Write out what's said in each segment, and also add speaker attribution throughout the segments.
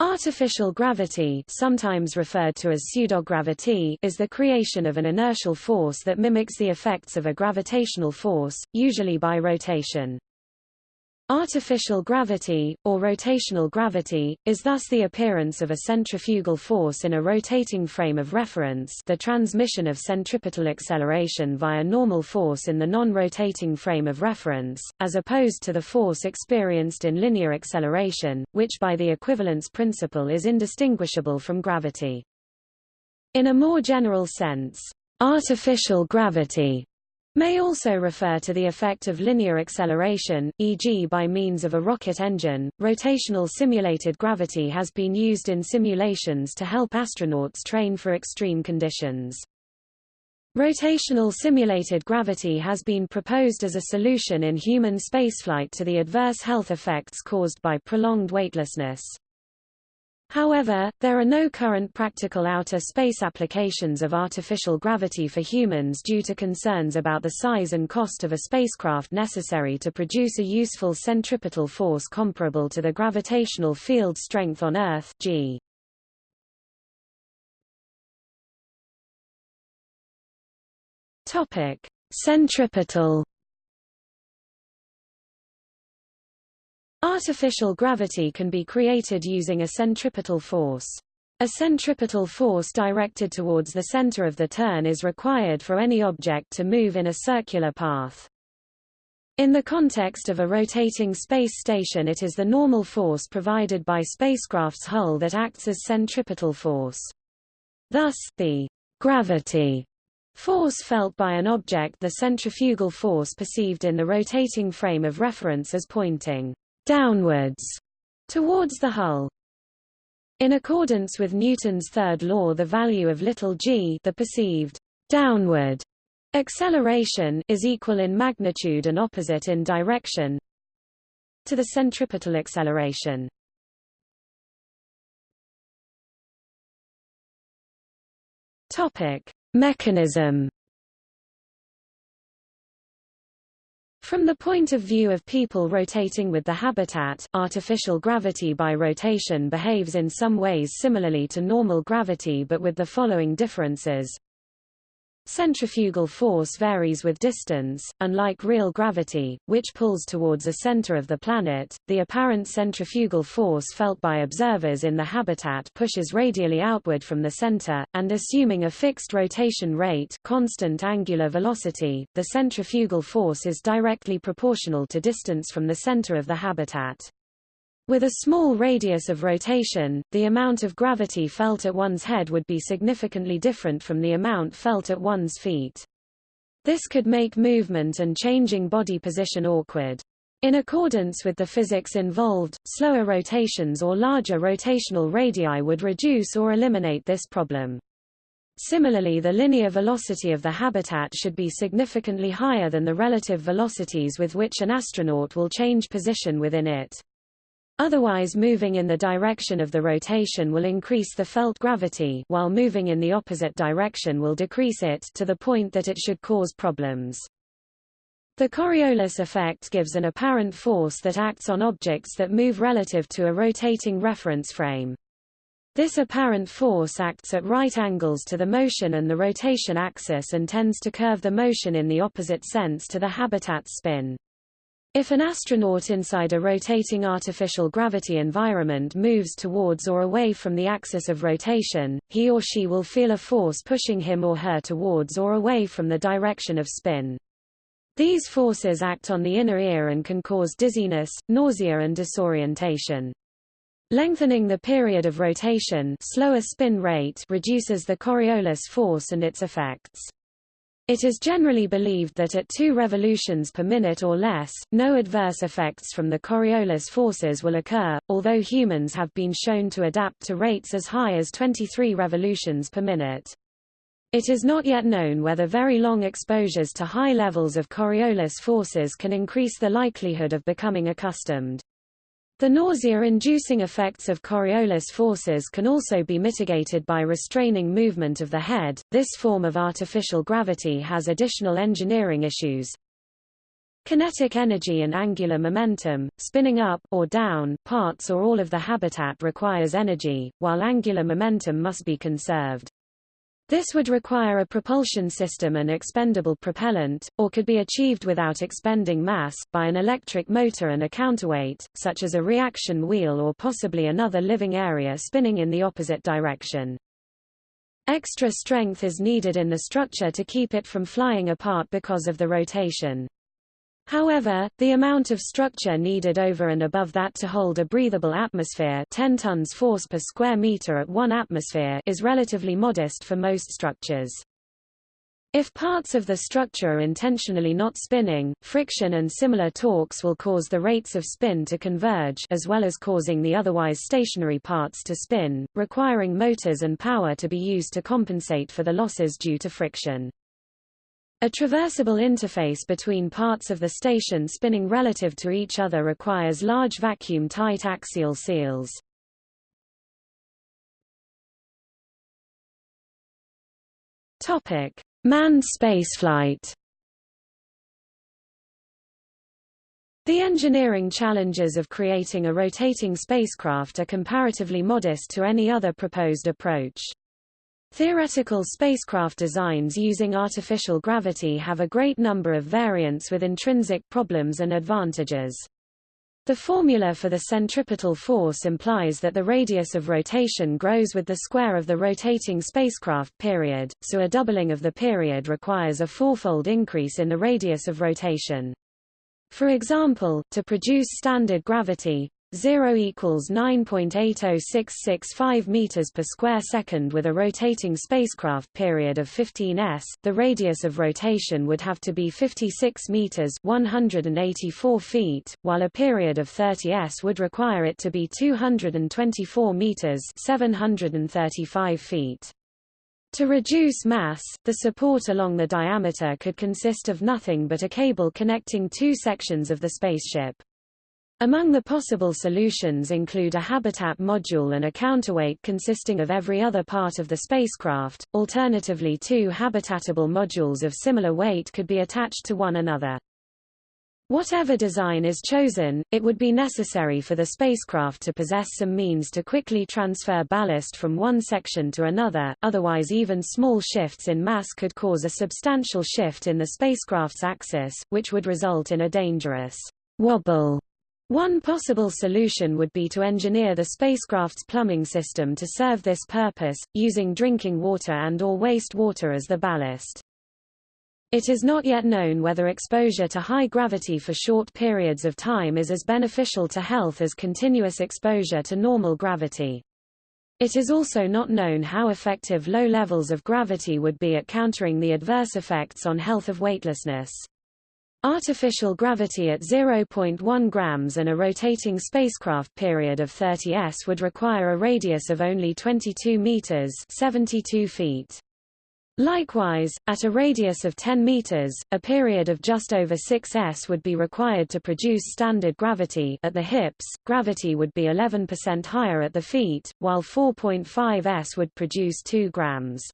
Speaker 1: Artificial gravity sometimes referred to as pseudogravity is the creation of an inertial force that mimics the effects of a gravitational force, usually by rotation. Artificial gravity, or rotational gravity, is thus the appearance of a centrifugal force in a rotating frame of reference the transmission of centripetal acceleration via normal force in the non-rotating frame of reference, as opposed to the force experienced in linear acceleration, which by the equivalence principle is indistinguishable from gravity. In a more general sense, artificial gravity may also refer to the effect of linear acceleration, e.g. by means of a rocket engine. Rotational simulated gravity has been used in simulations to help astronauts train for extreme conditions. Rotational simulated gravity has been proposed as a solution in human spaceflight to the adverse health effects caused by prolonged weightlessness. However, there are no current practical outer space applications of artificial gravity for humans due to concerns about the size and cost of a spacecraft necessary to produce a useful centripetal force comparable to the gravitational field strength on Earth g. Topic: Centripetal Artificial gravity can be created using a centripetal force. A centripetal force directed towards the center of the turn is required for any object to move in a circular path. In the context of a rotating space station it is the normal force provided by spacecraft's hull that acts as centripetal force. Thus, the gravity force felt by an object the centrifugal force perceived in the rotating frame of reference as pointing downwards towards the hull. In accordance with Newton's third law the value of little g the perceived downward acceleration is equal in magnitude and opposite in direction to the centripetal acceleration. Topic: Mechanism From the point of view of people rotating with the habitat, artificial gravity by rotation behaves in some ways similarly to normal gravity but with the following differences. Centrifugal force varies with distance, unlike real gravity, which pulls towards a center of the planet. The apparent centrifugal force felt by observers in the habitat pushes radially outward from the center, and assuming a fixed rotation rate, constant angular velocity, the centrifugal force is directly proportional to distance from the center of the habitat. With a small radius of rotation, the amount of gravity felt at one's head would be significantly different from the amount felt at one's feet. This could make movement and changing body position awkward. In accordance with the physics involved, slower rotations or larger rotational radii would reduce or eliminate this problem. Similarly the linear velocity of the habitat should be significantly higher than the relative velocities with which an astronaut will change position within it. Otherwise moving in the direction of the rotation will increase the felt gravity while moving in the opposite direction will decrease it to the point that it should cause problems. The Coriolis effect gives an apparent force that acts on objects that move relative to a rotating reference frame. This apparent force acts at right angles to the motion and the rotation axis and tends to curve the motion in the opposite sense to the habitat's spin. If an astronaut inside a rotating artificial gravity environment moves towards or away from the axis of rotation, he or she will feel a force pushing him or her towards or away from the direction of spin. These forces act on the inner ear and can cause dizziness, nausea and disorientation. Lengthening the period of rotation slower spin rate reduces the Coriolis force and its effects. It is generally believed that at 2 revolutions per minute or less, no adverse effects from the Coriolis forces will occur, although humans have been shown to adapt to rates as high as 23 revolutions per minute. It is not yet known whether very long exposures to high levels of Coriolis forces can increase the likelihood of becoming accustomed. The nausea-inducing effects of Coriolis forces can also be mitigated by restraining movement of the head. This form of artificial gravity has additional engineering issues. Kinetic energy and angular momentum, spinning up or down parts or all of the habitat requires energy, while angular momentum must be conserved. This would require a propulsion system and expendable propellant, or could be achieved without expending mass, by an electric motor and a counterweight, such as a reaction wheel or possibly another living area spinning in the opposite direction. Extra strength is needed in the structure to keep it from flying apart because of the rotation. However, the amount of structure needed over and above that to hold a breathable atmosphere 10 tons force per square meter at 1 atmosphere is relatively modest for most structures. If parts of the structure are intentionally not spinning, friction and similar torques will cause the rates of spin to converge as well as causing the otherwise stationary parts to spin, requiring motors and power to be used to compensate for the losses due to friction. A traversable interface between parts of the station spinning relative to each other requires large vacuum-tight axial seals. Topic: Manned spaceflight. The engineering challenges of creating a rotating spacecraft are comparatively modest to any other proposed approach. Theoretical spacecraft designs using artificial gravity have a great number of variants with intrinsic problems and advantages. The formula for the centripetal force implies that the radius of rotation grows with the square of the rotating spacecraft period, so a doubling of the period requires a fourfold increase in the radius of rotation. For example, to produce standard gravity, 0 equals 9.80665 meters per square second with a rotating spacecraft period of 15 s. The radius of rotation would have to be 56 meters, 184 feet, while a period of 30 s would require it to be 224 meters, 735 feet. To reduce mass, the support along the diameter could consist of nothing but a cable connecting two sections of the spaceship. Among the possible solutions include a habitat module and a counterweight consisting of every other part of the spacecraft. Alternatively, two habitatable modules of similar weight could be attached to one another. Whatever design is chosen, it would be necessary for the spacecraft to possess some means to quickly transfer ballast from one section to another, otherwise even small shifts in mass could cause a substantial shift in the spacecraft's axis, which would result in a dangerous wobble one possible solution would be to engineer the spacecraft's plumbing system to serve this purpose, using drinking water and or waste water as the ballast. It is not yet known whether exposure to high gravity for short periods of time is as beneficial to health as continuous exposure to normal gravity. It is also not known how effective low levels of gravity would be at countering the adverse effects on health of weightlessness. Artificial gravity at 0.1 grams and a rotating spacecraft period of 30 s would require a radius of only 22 meters 72 feet. Likewise, at a radius of 10 meters, a period of just over 6 s would be required to produce standard gravity at the hips. Gravity would be 11% higher at the feet, while 4.5 s would produce 2 grams.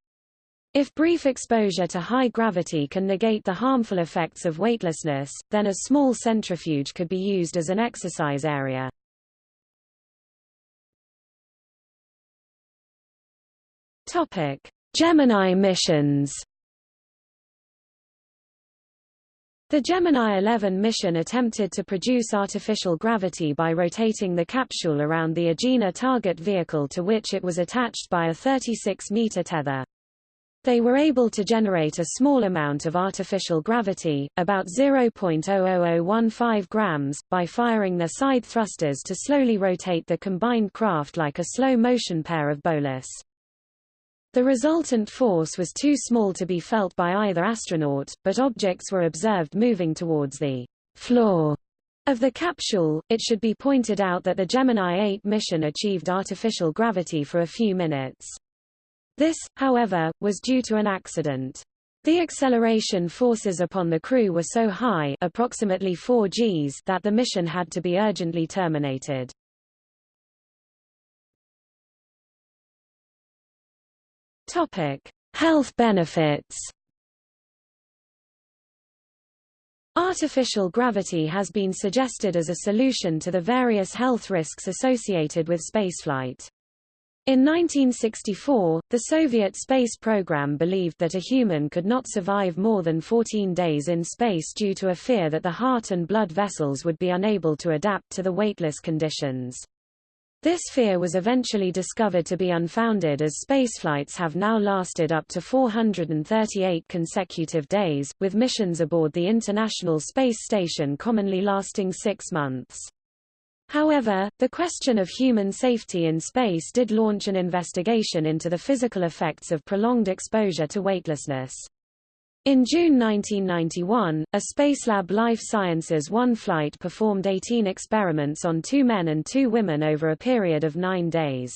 Speaker 1: If brief exposure to high gravity can negate the harmful effects of weightlessness, then a small centrifuge could be used as an exercise area. Topic: Gemini missions. The Gemini 11 mission attempted to produce artificial gravity by rotating the capsule around the Agena target vehicle to which it was attached by a 36-meter tether. They were able to generate a small amount of artificial gravity, about 0.00015 grams, by firing their side thrusters to slowly rotate the combined craft like a slow-motion pair of bolas. The resultant force was too small to be felt by either astronaut, but objects were observed moving towards the floor of the capsule. It should be pointed out that the Gemini 8 mission achieved artificial gravity for a few minutes. This, however, was due to an accident. The acceleration forces upon the crew were so high approximately 4 Gs that the mission had to be urgently terminated. Topic: Health benefits. Artificial gravity has been suggested as a solution to the various health risks associated with spaceflight. In 1964, the Soviet space program believed that a human could not survive more than 14 days in space due to a fear that the heart and blood vessels would be unable to adapt to the weightless conditions. This fear was eventually discovered to be unfounded as spaceflights have now lasted up to 438 consecutive days, with missions aboard the International Space Station commonly lasting six months. However, the question of human safety in space did launch an investigation into the physical effects of prolonged exposure to weightlessness. In June 1991, a Spacelab Life Sciences One flight performed 18 experiments on two men and two women over a period of nine days.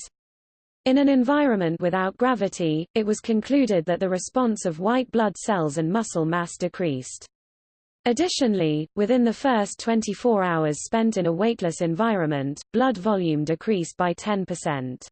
Speaker 1: In an environment without gravity, it was concluded that the response of white blood cells and muscle mass decreased. Additionally, within the first 24 hours spent in a weightless environment, blood volume decreased by 10%.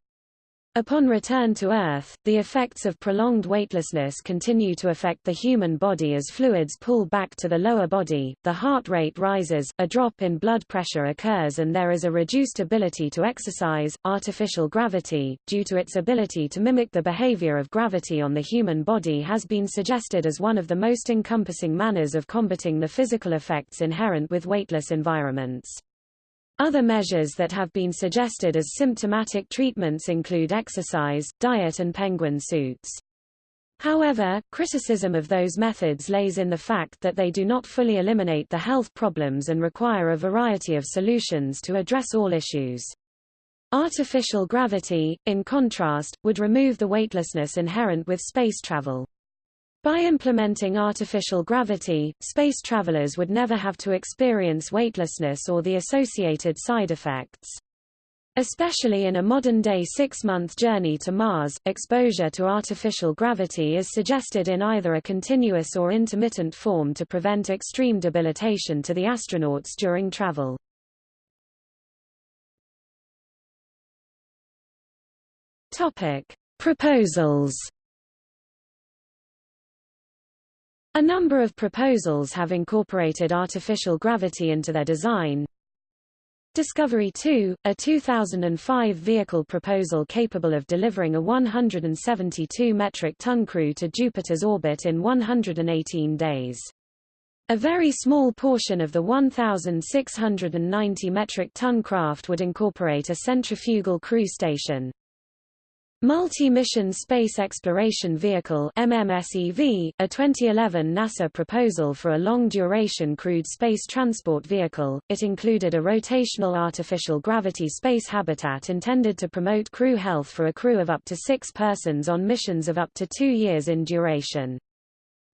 Speaker 1: Upon return to Earth, the effects of prolonged weightlessness continue to affect the human body as fluids pull back to the lower body, the heart rate rises, a drop in blood pressure occurs and there is a reduced ability to exercise. Artificial gravity, due to its ability to mimic the behavior of gravity on the human body has been suggested as one of the most encompassing manners of combating the physical effects inherent with weightless environments. Other measures that have been suggested as symptomatic treatments include exercise, diet and penguin suits. However, criticism of those methods lays in the fact that they do not fully eliminate the health problems and require a variety of solutions to address all issues. Artificial gravity, in contrast, would remove the weightlessness inherent with space travel. By implementing artificial gravity, space travelers would never have to experience weightlessness or the associated side effects. Especially in a modern-day six-month journey to Mars, exposure to artificial gravity is suggested in either a continuous or intermittent form to prevent extreme debilitation to the astronauts during travel. Proposals A number of proposals have incorporated artificial gravity into their design. Discovery 2, a 2005 vehicle proposal capable of delivering a 172 metric ton crew to Jupiter's orbit in 118 days. A very small portion of the 1,690 metric ton craft would incorporate a centrifugal crew station. Multi-Mission Space Exploration Vehicle MMSEV, a 2011 NASA proposal for a long-duration crewed space transport vehicle, it included a rotational artificial gravity space habitat intended to promote crew health for a crew of up to six persons on missions of up to two years in duration.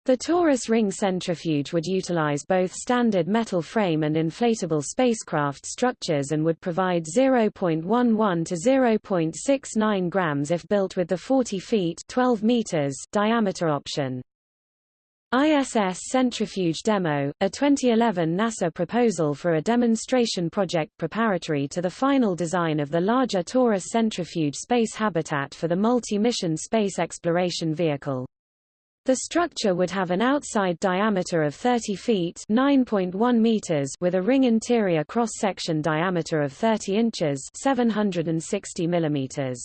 Speaker 1: The torus ring centrifuge would utilize both standard metal frame and inflatable spacecraft structures and would provide 0.11 to 0.69 grams if built with the 40 feet 12 meters diameter option. ISS Centrifuge Demo, a 2011 NASA proposal for a demonstration project preparatory to the final design of the larger torus centrifuge space habitat for the multi-mission space exploration vehicle. The structure would have an outside diameter of 30 feet (9.1 meters) with a ring interior cross-section diameter of 30 inches (760 millimeters).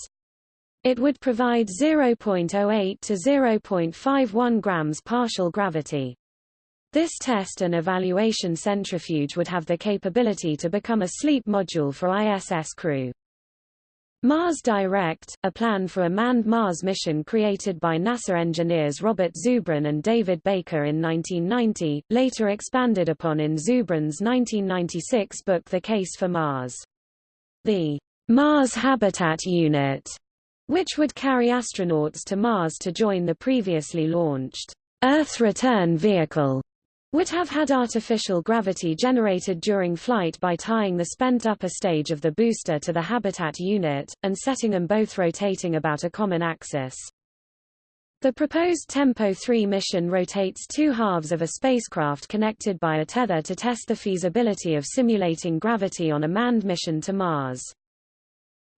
Speaker 1: It would provide 0.08 to 0.51 grams partial gravity. This test and evaluation centrifuge would have the capability to become a sleep module for ISS crew. Mars Direct, a plan for a manned Mars mission created by NASA engineers Robert Zubrin and David Baker in 1990, later expanded upon in Zubrin's 1996 book The Case for Mars. The Mars Habitat Unit, which would carry astronauts to Mars to join the previously launched Earth Return Vehicle, would have had artificial gravity generated during flight by tying the spent upper stage of the booster to the habitat unit, and setting them both rotating about a common axis. The proposed Tempo 3 mission rotates two halves of a spacecraft connected by a tether to test the feasibility of simulating gravity on a manned mission to Mars.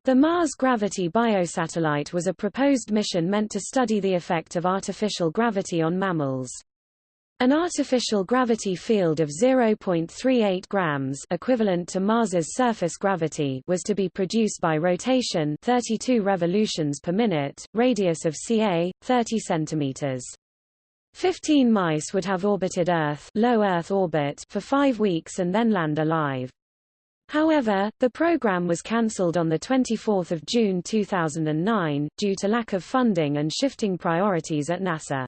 Speaker 1: The Mars Gravity Biosatellite was a proposed mission meant to study the effect of artificial gravity on mammals. An artificial gravity field of 0.38 grams equivalent to Mars's surface gravity was to be produced by rotation 32 revolutions per minute, radius of ca. 30 centimeters. Fifteen mice would have orbited Earth, low Earth orbit for five weeks and then land alive. However, the program was cancelled on 24 June 2009, due to lack of funding and shifting priorities at NASA.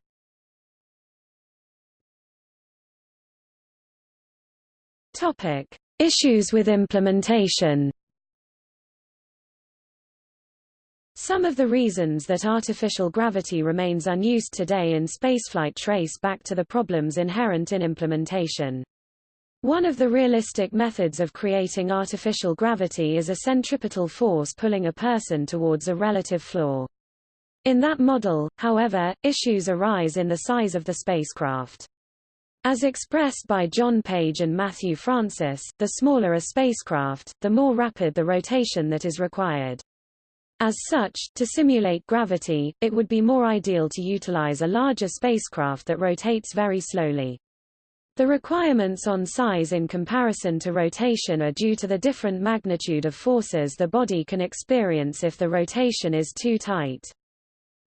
Speaker 1: Topic: Issues with implementation. Some of the reasons that artificial gravity remains unused today in spaceflight trace back to the problems inherent in implementation. One of the realistic methods of creating artificial gravity is a centripetal force pulling a person towards a relative floor. In that model, however, issues arise in the size of the spacecraft. As expressed by John Page and Matthew Francis, the smaller a spacecraft, the more rapid the rotation that is required. As such, to simulate gravity, it would be more ideal to utilize a larger spacecraft that rotates very slowly. The requirements on size in comparison to rotation are due to the different magnitude of forces the body can experience if the rotation is too tight.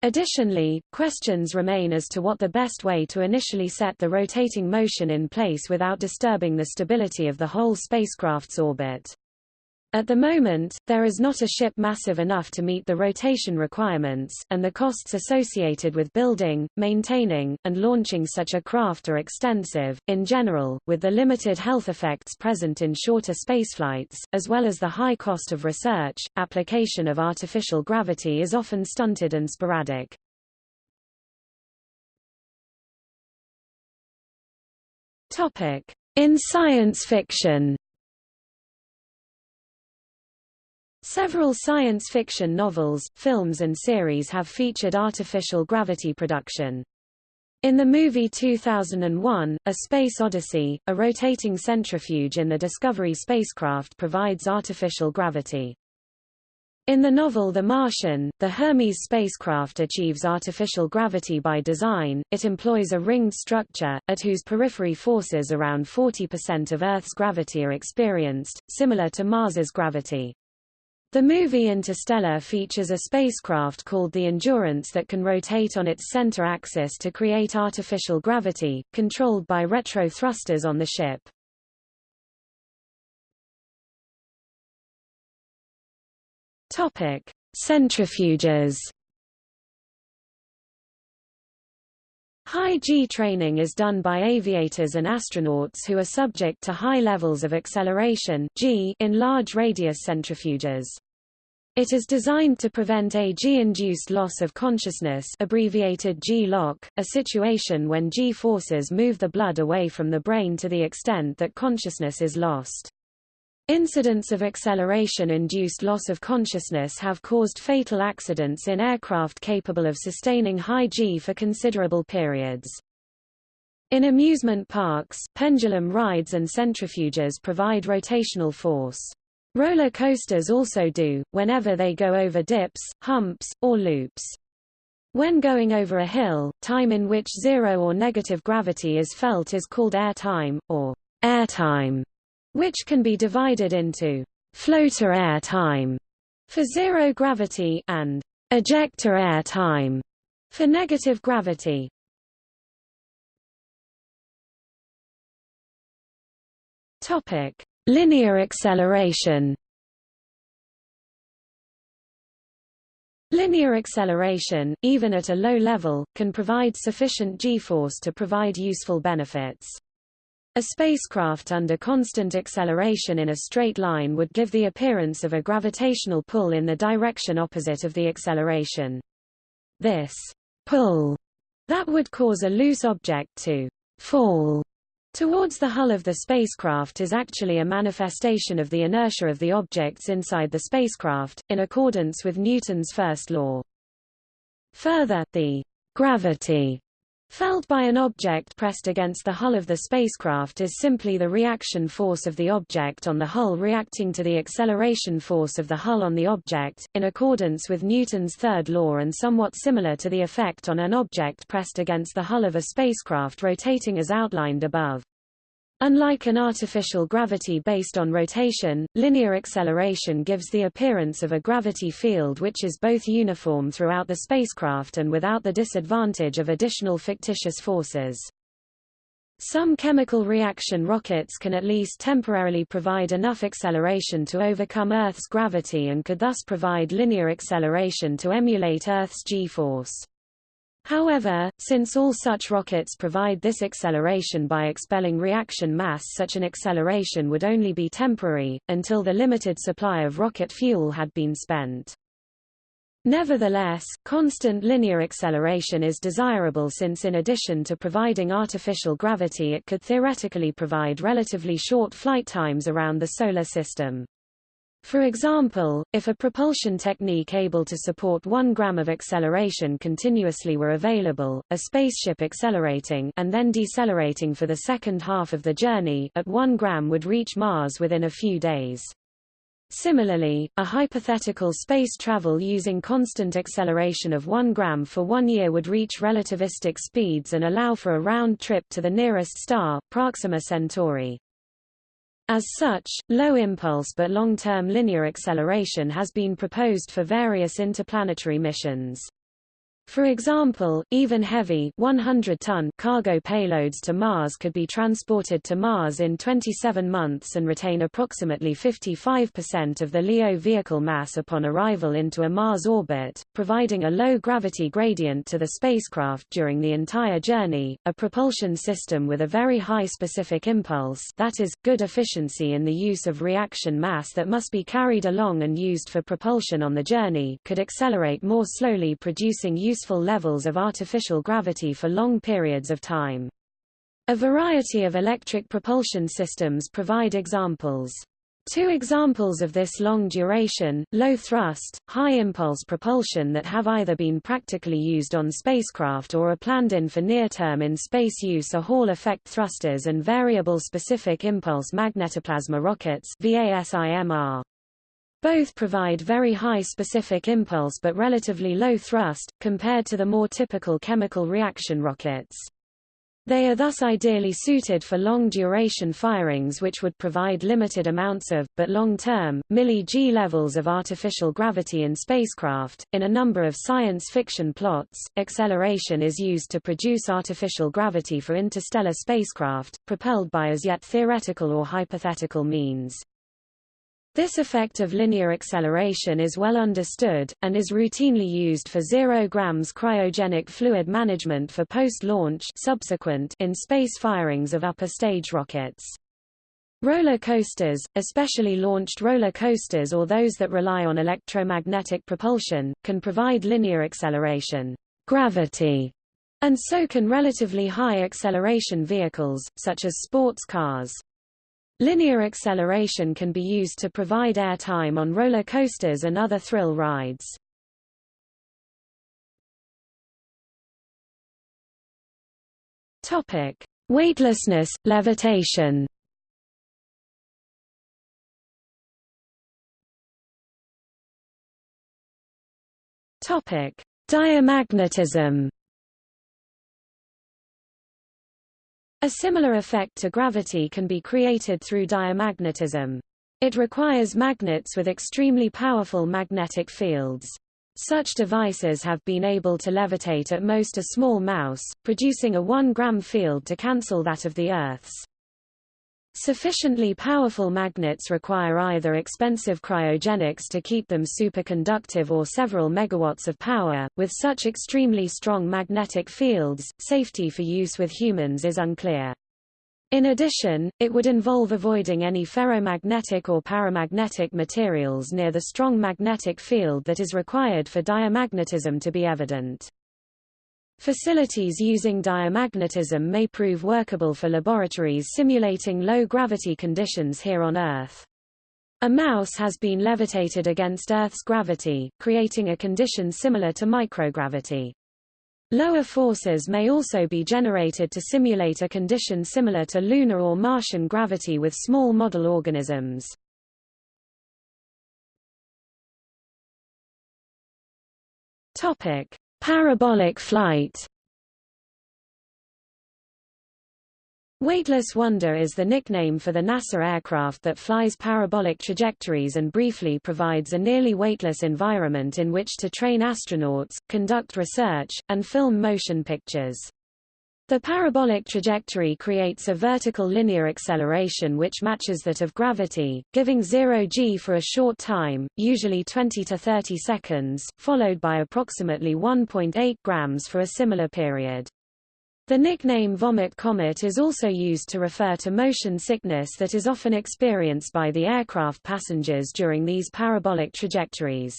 Speaker 1: Additionally, questions remain as to what the best way to initially set the rotating motion in place without disturbing the stability of the whole spacecraft's orbit. At the moment, there is not a ship massive enough to meet the rotation requirements, and the costs associated with building, maintaining, and launching such a craft are extensive. In general, with the limited health effects present in shorter spaceflights, as well as the high cost of research, application of artificial gravity is often stunted and sporadic. Topic: In science fiction. Several science fiction novels, films and series have featured artificial gravity production. In the movie 2001, A Space Odyssey, a rotating centrifuge in the Discovery spacecraft provides artificial gravity. In the novel The Martian, the Hermes spacecraft achieves artificial gravity by design, it employs a ringed structure, at whose periphery forces around 40% of Earth's gravity are experienced, similar to Mars's gravity. The movie Interstellar features a spacecraft called the Endurance that can rotate on its center axis to create artificial gravity, controlled by retro thrusters on the ship. Topic: Centrifuges. High G training is done by aviators and astronauts who are subject to high levels of acceleration G in large radius centrifuges. It is designed to prevent a G-induced loss of consciousness abbreviated G-LOC, a situation when G-forces move the blood away from the brain to the extent that consciousness is lost. Incidents of acceleration-induced loss of consciousness have caused fatal accidents in aircraft capable of sustaining high G for considerable periods. In amusement parks, pendulum rides and centrifuges provide rotational force. Roller coasters also do, whenever they go over dips, humps, or loops. When going over a hill, time in which zero or negative gravity is felt is called air time, or air time which can be divided into floater air time for zero gravity and ejector air time for negative gravity. Topic: Linear acceleration. Linear acceleration, even at a low level, can provide sufficient g-force to provide useful benefits. A spacecraft under constant acceleration in a straight line would give the appearance of a gravitational pull in the direction opposite of the acceleration. This pull that would cause a loose object to fall towards the hull of the spacecraft is actually a manifestation of the inertia of the objects inside the spacecraft, in accordance with Newton's first law. Further, the gravity Felt by an object pressed against the hull of the spacecraft is simply the reaction force of the object on the hull reacting to the acceleration force of the hull on the object, in accordance with Newton's third law and somewhat similar to the effect on an object pressed against the hull of a spacecraft rotating as outlined above. Unlike an artificial gravity based on rotation, linear acceleration gives the appearance of a gravity field which is both uniform throughout the spacecraft and without the disadvantage of additional fictitious forces. Some chemical reaction rockets can at least temporarily provide enough acceleration to overcome Earth's gravity and could thus provide linear acceleration to emulate Earth's g-force. However, since all such rockets provide this acceleration by expelling reaction mass such an acceleration would only be temporary, until the limited supply of rocket fuel had been spent. Nevertheless, constant linear acceleration is desirable since in addition to providing artificial gravity it could theoretically provide relatively short flight times around the Solar System. For example, if a propulsion technique able to support 1 gram of acceleration continuously were available, a spaceship accelerating and then decelerating for the second half of the journey at 1 gram would reach Mars within a few days. Similarly, a hypothetical space travel using constant acceleration of 1 gram for one year would reach relativistic speeds and allow for a round trip to the nearest star, Proxima Centauri. As such, low impulse but long-term linear acceleration has been proposed for various interplanetary missions. For example, even heavy 100-ton cargo payloads to Mars could be transported to Mars in 27 months and retain approximately 55% of the LEO vehicle mass upon arrival into a Mars orbit, providing a low gravity gradient to the spacecraft during the entire journey. A propulsion system with a very high specific impulse, that is, good efficiency in the use of reaction mass that must be carried along and used for propulsion on the journey, could accelerate more slowly producing useful levels of artificial gravity for long periods of time. A variety of electric propulsion systems provide examples. Two examples of this long duration, low thrust, high impulse propulsion that have either been practically used on spacecraft or are planned in for near-term in space use are Hall effect thrusters and variable specific impulse magnetoplasma rockets VASIMR. Both provide very high specific impulse but relatively low thrust, compared to the more typical chemical reaction rockets. They are thus ideally suited for long-duration firings which would provide limited amounts of, but long-term, milli-g levels of artificial gravity in spacecraft. In a number of science fiction plots, acceleration is used to produce artificial gravity for interstellar spacecraft, propelled by as yet theoretical or hypothetical means. This effect of linear acceleration is well understood, and is routinely used for 0 grams cryogenic fluid management for post-launch subsequent in space firings of upper stage rockets. Roller coasters, especially launched roller coasters or those that rely on electromagnetic propulsion, can provide linear acceleration gravity, and so can relatively high acceleration vehicles, such as sports cars. Linear acceleration can be used to provide airtime on roller coasters and other thrill rides. Topic: Weightlessness, levitation. Topic: Diamagnetism. A similar effect to gravity can be created through diamagnetism. It requires magnets with extremely powerful magnetic fields. Such devices have been able to levitate at most a small mouse, producing a 1 gram field to cancel that of the Earth's. Sufficiently powerful magnets require either expensive cryogenics to keep them superconductive or several megawatts of power. With such extremely strong magnetic fields, safety for use with humans is unclear. In addition, it would involve avoiding any ferromagnetic or paramagnetic materials near the strong magnetic field that is required for diamagnetism to be evident. Facilities using diamagnetism may prove workable for laboratories simulating low-gravity conditions here on Earth. A mouse has been levitated against Earth's gravity, creating a condition similar to microgravity. Lower forces may also be generated to simulate a condition similar to lunar or Martian gravity with small model organisms. Topic: Parabolic flight. Weightless Wonder is the nickname for the NASA aircraft that flies parabolic trajectories and briefly provides a nearly weightless environment in which to train astronauts, conduct research, and film motion pictures. The parabolic trajectory creates a vertical linear acceleration which matches that of gravity, giving 0 g for a short time, usually 20 to 30 seconds, followed by approximately 1.8 grams for a similar period. The nickname vomit comet is also used to refer to motion sickness that is often experienced by the aircraft passengers during these parabolic trajectories.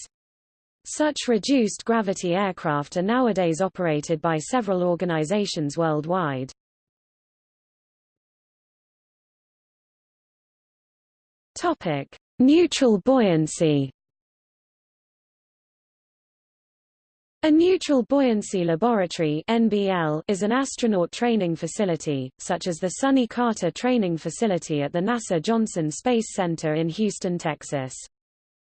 Speaker 1: Such reduced gravity aircraft are nowadays operated by several organizations worldwide. Topic: Neutral buoyancy A neutral buoyancy laboratory (NBL) is an astronaut training facility, such as the Sonny Carter Training Facility at the NASA Johnson Space Center in Houston, Texas.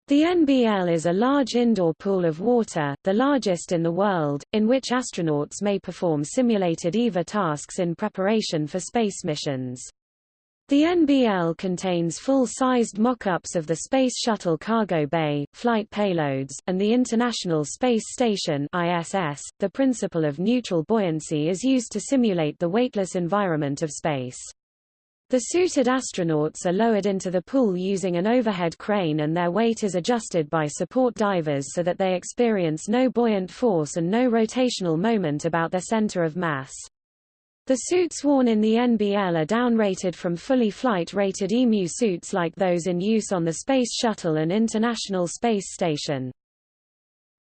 Speaker 1: The NBL is a large indoor pool of water, the largest in the world, in which astronauts may perform simulated EVA tasks in preparation for space missions. The NBL contains full-sized mock-ups of the Space Shuttle cargo bay, flight payloads, and the International Space Station ISS. .The principle of neutral buoyancy is used to simulate the weightless environment of space. The suited astronauts are lowered into the pool using an overhead crane and their weight is adjusted by support divers so that they experience no buoyant force and no rotational moment about their center of mass. The suits worn in the NBL are downrated from fully flight-rated EMU suits like those in use on the Space Shuttle and International Space Station.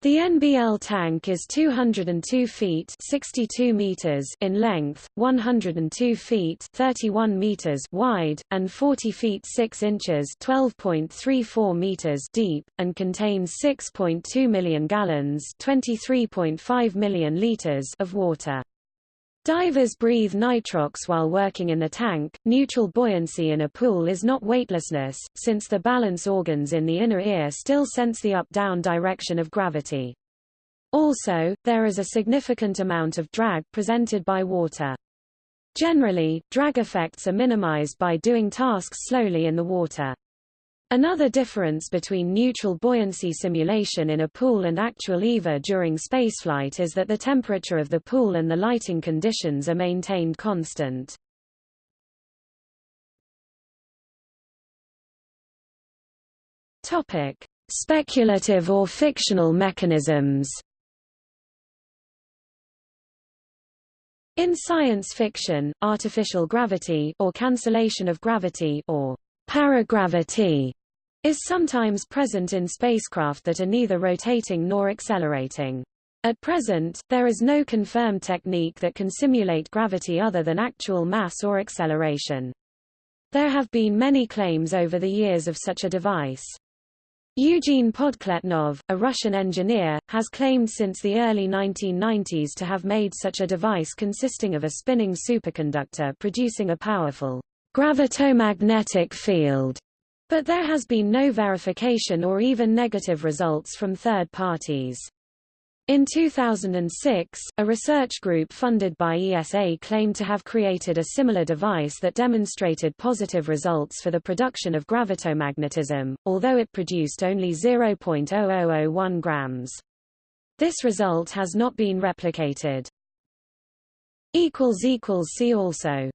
Speaker 1: The NBL tank is 202 feet 62 meters in length, 102 feet 31 meters wide, and 40 feet 6 inches 12.34 meters deep, and contains 6.2 million gallons 23.5 million liters of water. Divers breathe nitrox while working in the tank. Neutral buoyancy in a pool is not weightlessness, since the balance organs in the inner ear still sense the up-down direction of gravity. Also, there is a significant amount of drag presented by water. Generally, drag effects are minimized by doing tasks slowly in the water. Another difference between neutral buoyancy simulation in a pool and actual EVA during spaceflight is that the temperature of the pool and the lighting conditions are maintained constant. Topic: Speculative or fictional mechanisms. In science fiction, artificial gravity or cancellation of gravity or paragravity is sometimes present in spacecraft that are neither rotating nor accelerating. At present, there is no confirmed technique that can simulate gravity other than actual mass or acceleration. There have been many claims over the years of such a device. Eugene Podkletnov, a Russian engineer, has claimed since the early 1990s to have made such a device consisting of a spinning superconductor producing a powerful gravitomagnetic field but there has been no verification or even negative results from third parties. In 2006, a research group funded by ESA claimed to have created a similar device that demonstrated positive results for the production of gravitomagnetism, although it produced only 0.0001 grams. This result has not been replicated. See also